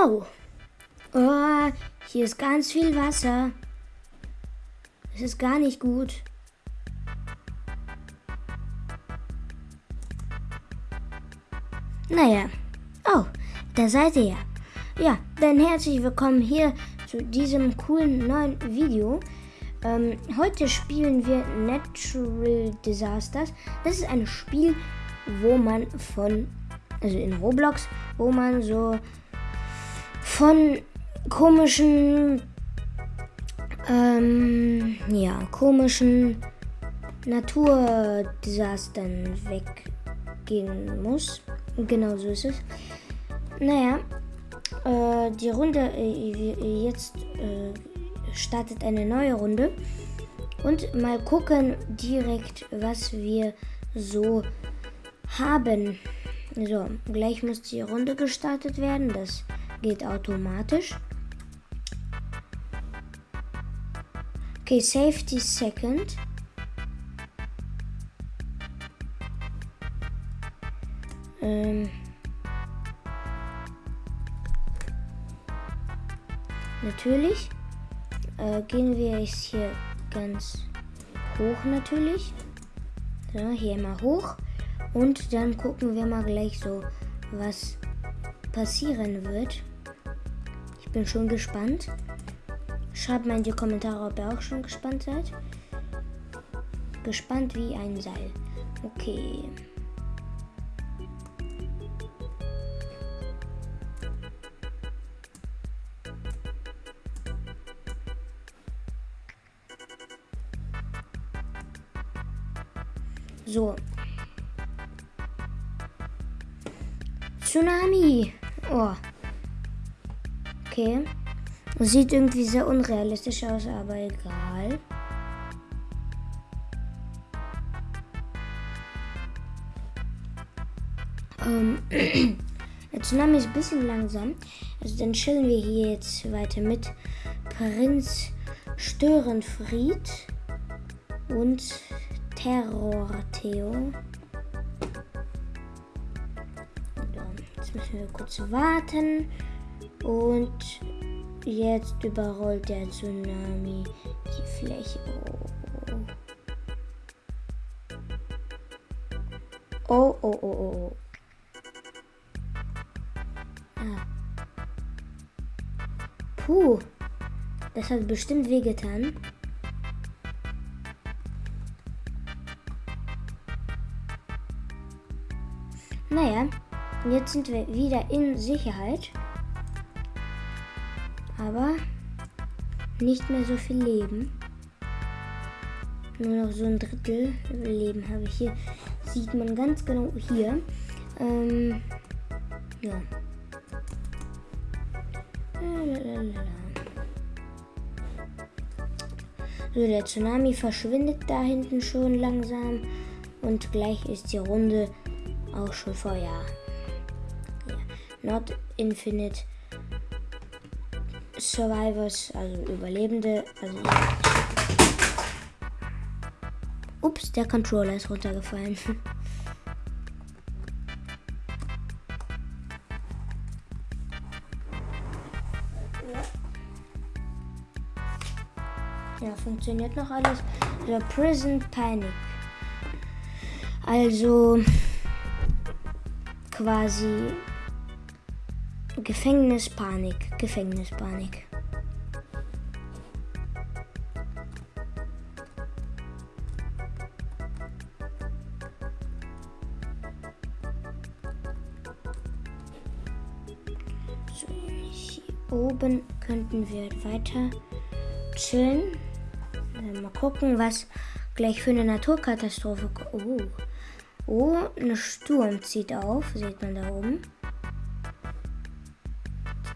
Oh. Oh, hier ist ganz viel Wasser. Es ist gar nicht gut. Naja. Oh, da seid ihr ja. Ja, dann herzlich willkommen hier zu diesem coolen neuen Video. Ähm, heute spielen wir Natural Disasters. Das ist ein Spiel, wo man von, also in Roblox, wo man so von komischen, ähm, ja, komischen Naturdesastern weggehen muss. Genau so ist es. Naja, äh, die Runde äh, jetzt äh, startet eine neue Runde und mal gucken direkt, was wir so haben. So, gleich muss die Runde gestartet werden. Das geht automatisch. Okay, Safety Second. Ähm. Natürlich äh, gehen wir jetzt hier ganz hoch natürlich. So, hier mal hoch. Und dann gucken wir mal gleich so, was passieren wird. Bin schon gespannt. Schreibt mal in die Kommentare, ob ihr auch schon gespannt seid. Gespannt wie ein Seil. Okay. So. Tsunami. Oh. Okay. Sieht irgendwie sehr unrealistisch aus, aber egal. Ähm, der Tsunami ist ein bisschen langsam. Also dann chillen wir hier jetzt weiter mit Prinz Störenfried und Terror Theo. Jetzt müssen wir kurz warten. Und jetzt überrollt der Tsunami die Fläche. Oh, oh, oh, oh. oh. Ah. Puh. Das hat bestimmt wehgetan. Naja, jetzt sind wir wieder in Sicherheit. Aber nicht mehr so viel Leben. Nur noch so ein Drittel Leben habe ich hier. Sieht man ganz genau hier. Ähm, ja. So, der Tsunami verschwindet da hinten schon langsam. Und gleich ist die Runde auch schon vor, ja. ja. Not Infinite Survivors, also Überlebende. Also Ups, der Controller ist runtergefallen. ja, funktioniert noch alles. The Prison Panic. Also quasi Gefängnispanik. Gefängnispanik. So, hier oben könnten wir weiter chillen. Mal gucken, was gleich für eine Naturkatastrophe. Oh. Oh, eine Sturm zieht auf, sieht man da oben.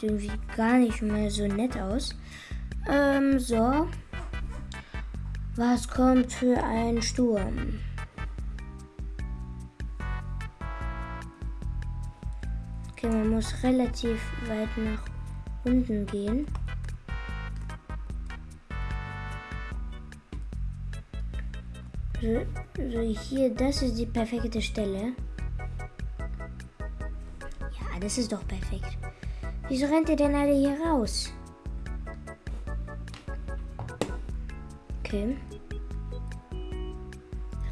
Sieht irgendwie gar nicht mehr so nett aus. Ähm, so. Was kommt für ein Sturm? Okay, man muss relativ weit nach unten gehen. So, so hier, das ist die perfekte Stelle. Ja, das ist doch perfekt. Wieso rennt ihr denn alle hier raus? Okay.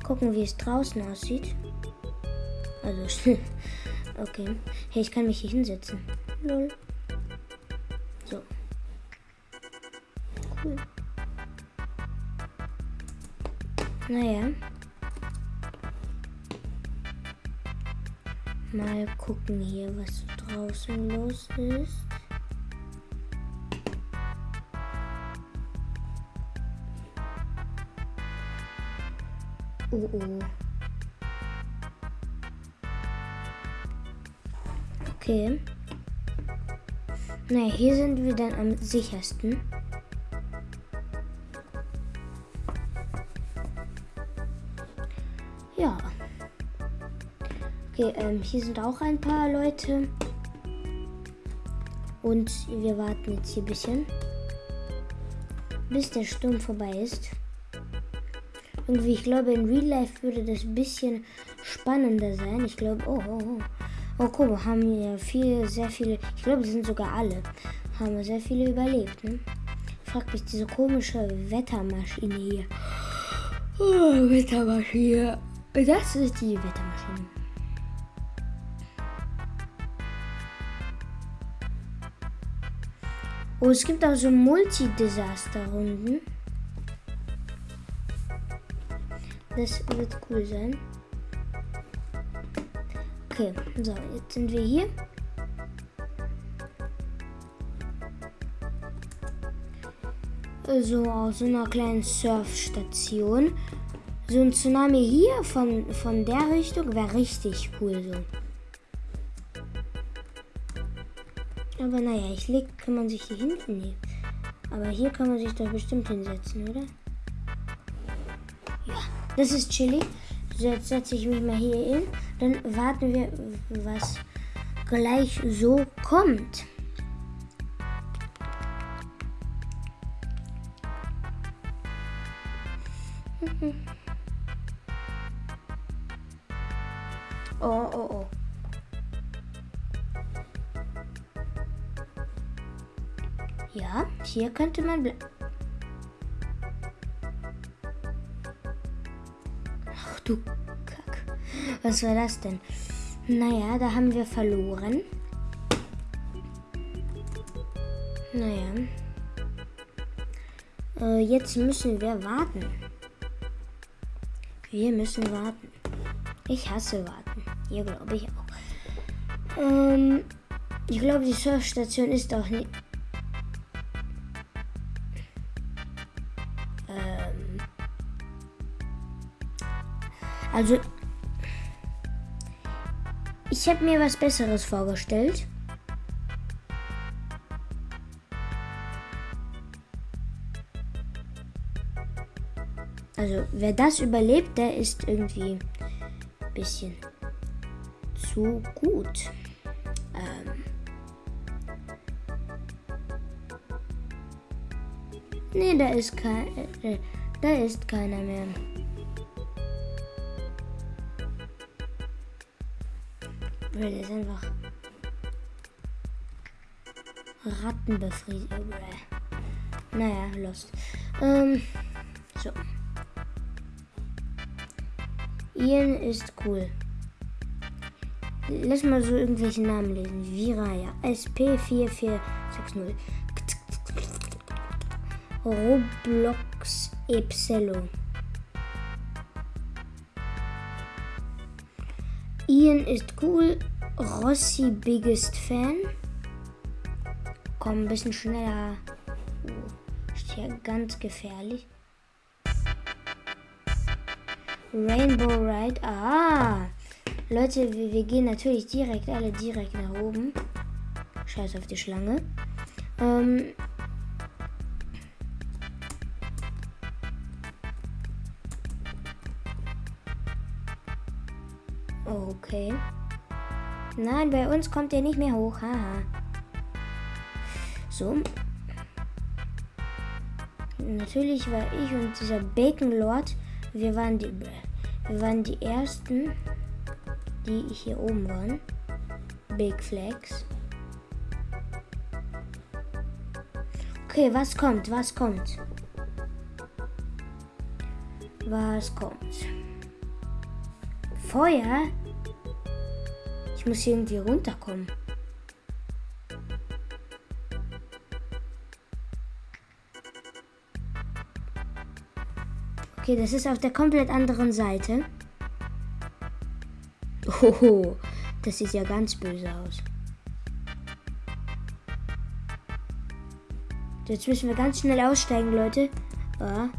Gucken, wie es draußen aussieht. Also, okay. Hey, ich kann mich hier hinsetzen. Lol. So. Cool. Naja. Mal gucken hier, was draußen los ist. Oh oh. Okay. Naja, hier sind wir dann am sichersten. Ja. Okay, ähm, hier sind auch ein paar Leute. Und wir warten jetzt hier ein bisschen. Bis der Sturm vorbei ist. Irgendwie, ich glaube, in Real Life würde das ein bisschen spannender sein. Ich glaube, oh, oh, oh. Oh, guck mal, haben hier viel, sehr viele, ich glaube, die sind sogar alle, haben sehr viele überlebt, ne? Fragt mich diese komische Wettermaschine hier. Oh, Wettermaschine. Das ist die Wettermaschine. Oh, es gibt auch so Multi-Desaster-Runden. Das wird cool sein. Okay, so, jetzt sind wir hier. So aus so einer kleinen Surfstation. So ein Tsunami hier von, von der Richtung wäre richtig cool so. Aber naja, ich leg, kann man sich hier hinten nehmen. Aber hier kann man sich doch bestimmt hinsetzen, oder? Das ist chillig. Jetzt setze ich mich mal hier hin. Dann warten wir, was gleich so kommt. Oh, oh, oh. Ja, hier könnte man bleiben. du Kack. Was war das denn? Naja, da haben wir verloren. Naja. Äh, jetzt müssen wir warten. Wir müssen warten. Ich hasse warten. Hier glaube ich auch. Ähm, ich glaube, die Surfstation ist auch nicht. Also, ich habe mir was Besseres vorgestellt. Also, wer das überlebt, der ist irgendwie ein bisschen zu gut. Ähm nee, da ist kein, äh, da ist keiner mehr. Der ist einfach Rattenbefriediger. Naja, lost. Ähm, so. Ian ist cool. Lass mal so irgendwelche Namen lesen. Viraya. SP4460. Roblox Epsilon. Ian ist cool. Rossi biggest Fan. Komm, ein bisschen schneller. Oh, ist ja ganz gefährlich. Rainbow Ride. Ah! Leute, wir, wir, gehen natürlich direkt, alle direkt nach oben. Scheiß auf die Schlange. Ähm, Okay. Nein, bei uns kommt er nicht mehr hoch. Haha. So. Natürlich war ich und dieser Bacon Lord, wir waren die, wir waren die ersten, die hier oben waren. Big Flags. Okay, was kommt? Was kommt? Was kommt? Feuer? Ich muss hier irgendwie runterkommen. Okay, das ist auf der komplett anderen Seite. Hoho, das sieht ja ganz böse aus. Jetzt müssen wir ganz schnell aussteigen, Leute. Ah.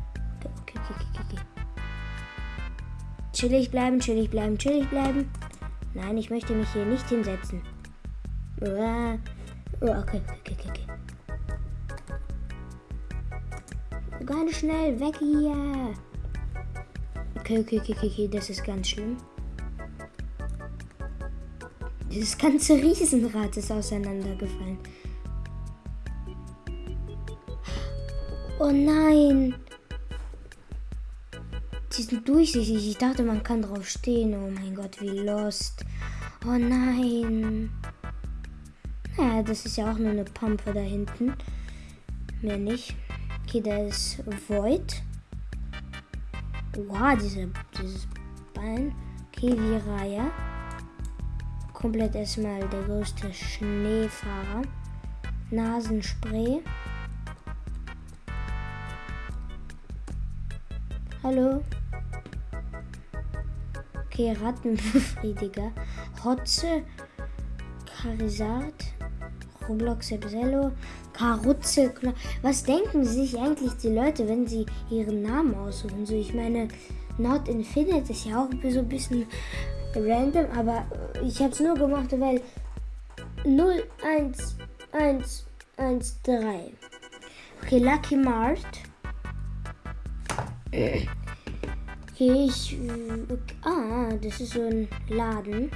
Chillig bleiben, chillig bleiben, chillig bleiben. Nein, ich möchte mich hier nicht hinsetzen. Ah. Oh, okay, okay, okay, okay. Ganz schnell weg hier. Okay, okay, okay, okay, das ist ganz schlimm. Dieses ganze Riesenrad ist auseinandergefallen. Oh nein. Die sind durchsichtig. Ich dachte, man kann drauf stehen. Oh mein Gott, wie lost. Oh nein. Naja, das ist ja auch nur eine Pumpe da hinten. Mehr nicht. Okay, da ist Void. Wow, diese, dieses Bein. Okay, Viraya. Komplett erstmal der größte Schneefahrer. Nasenspray. Hallo. Okay, Rattenbefriediger. Hotze. Charizard. Roblox Ebsello. Karutze. Was denken sich eigentlich die Leute, wenn sie ihren Namen aussuchen? So, ich meine, Not Infinite ist ja auch so ein bisschen random, aber ich habe es nur gemacht, weil 0, 1, 1, 1, 3. Okay, Lucky Mart. Okay, ich. Ah, das ist so ein Laden.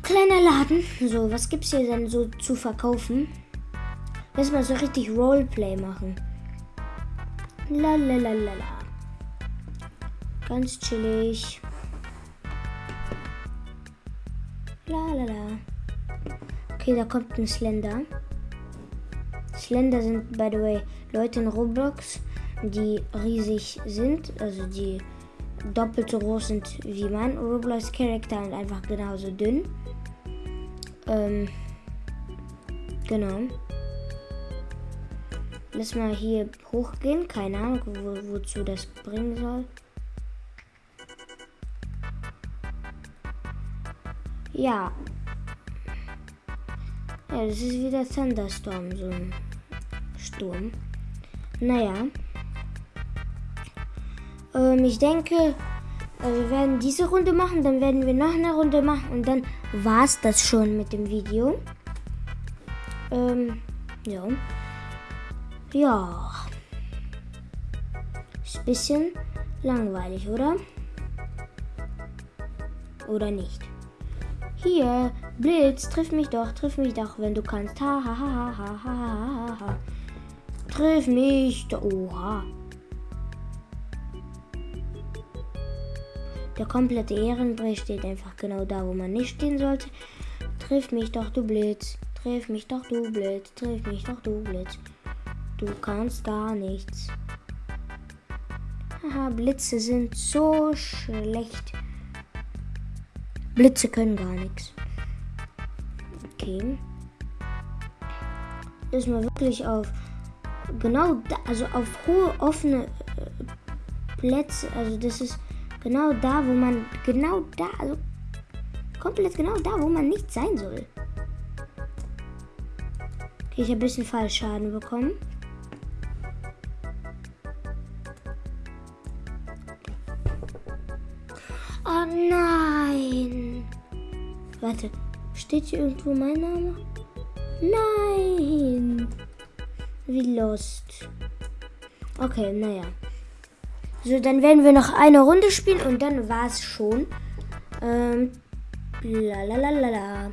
Kleiner Laden. So, was gibt's hier denn so zu verkaufen? Lass mal so richtig Roleplay machen. La la la la la. Ganz chillig. La la la. Okay, da kommt ein Slender. Slender sind, by the way, Leute in Roblox, die riesig sind, also die doppelt so groß sind wie mein Roblox Charakter und einfach genauso dünn. Ähm, genau. Lass mal hier hochgehen. Keine Ahnung, wo, wozu das bringen soll. Ja. Ja, das ist wieder Thunderstorm, so ein Sturm. Naja. Ähm, ich denke, äh, wir werden diese Runde machen, dann werden wir noch eine Runde machen und dann war es das schon mit dem Video. Ähm, ja. Ja. Ist ein bisschen langweilig, oder? Oder nicht? Hier, Blitz, triff mich doch, triff mich doch, wenn du kannst. Ha ha ha ha ha ha ha. Triff mich doch. Oha. Der komplette Ehrenbrei steht einfach genau da, wo man nicht stehen sollte. Triff mich doch, du Blitz. Triff mich doch, du Blitz. Triff mich doch, du Blitz. Du kannst gar nichts. Haha, Blitze sind so schlecht. Blitze können gar nichts. Okay. Ist mal wirklich auf genau da, also auf hohe offene äh, Plätze, also das ist Genau da, wo man. Genau da. Also komplett genau da, wo man nicht sein soll. Okay, ich habe ein bisschen Fallschaden bekommen. Oh nein! Warte, steht hier irgendwo mein Name? Nein! Wie lost. Okay, naja. So, dann werden wir noch eine Runde spielen und dann war es schon. Ähm, lalalala.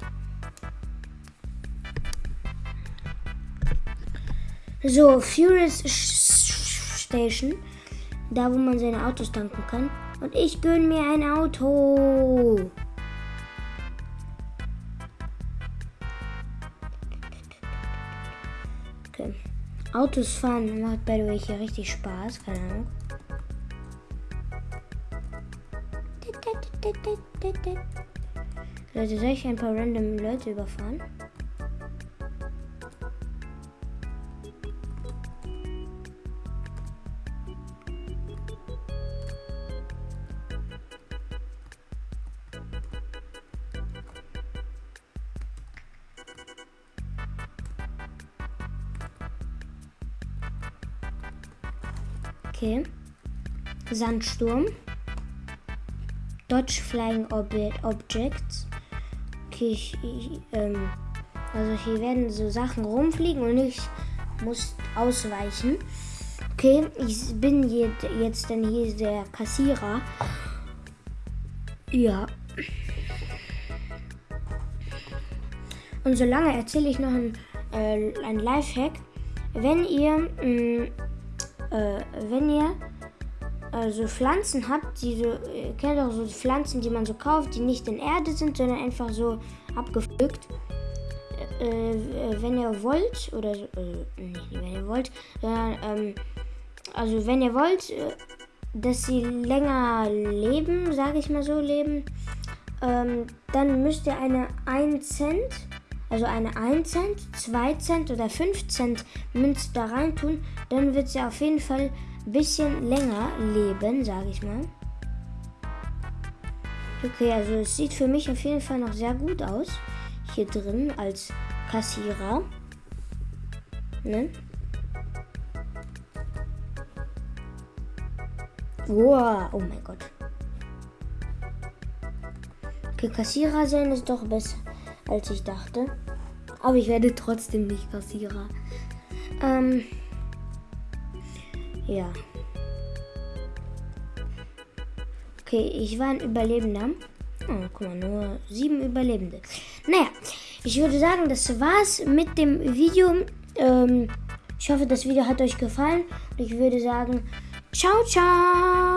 So, Furious Station. Da, wo man seine Autos tanken kann. Und ich gönne mir ein Auto. Okay. Autos fahren macht by the way hier richtig Spaß, keine Ahnung. Leute, soll ich ein paar random Leute überfahren? Okay. Sandsturm. Dodge Flying Ob Objects. Okay, ich, ich, ähm, also hier werden so Sachen rumfliegen und ich muss ausweichen. Okay, ich bin jetzt dann hier der Kassierer. Ja. Und solange erzähle ich noch ein, äh, ein Lifehack. Wenn ihr mh, mm, äh, wenn ihr also Pflanzen habt, die so, ihr kennt auch so Pflanzen, die man so kauft, die nicht in Erde sind, sondern einfach so abgepflückt. Äh, äh, wenn ihr wollt, oder äh, nicht wenn ihr wollt, sondern ähm, also wenn ihr wollt, äh, dass sie länger leben, sage ich mal so, leben, ähm, dann müsst ihr eine 1 Cent also eine 1 Cent, 2 Cent oder 5 Cent Münze da rein tun, dann wird sie auf jeden Fall bisschen länger leben, sage ich mal. Okay, also es sieht für mich auf jeden Fall noch sehr gut aus. Hier drin als Kassierer. Ne? Wow, oh mein Gott. Okay, Kassierer sein ist doch besser als ich dachte. Aber ich werde trotzdem nicht Kassierer. Ähm, ja. Okay, ich war ein Überlebender. Oh, guck mal, nur sieben Überlebende. Naja, ich würde sagen, das war's mit dem Video. Ähm, ich hoffe, das Video hat euch gefallen. Und ich würde sagen, ciao, ciao.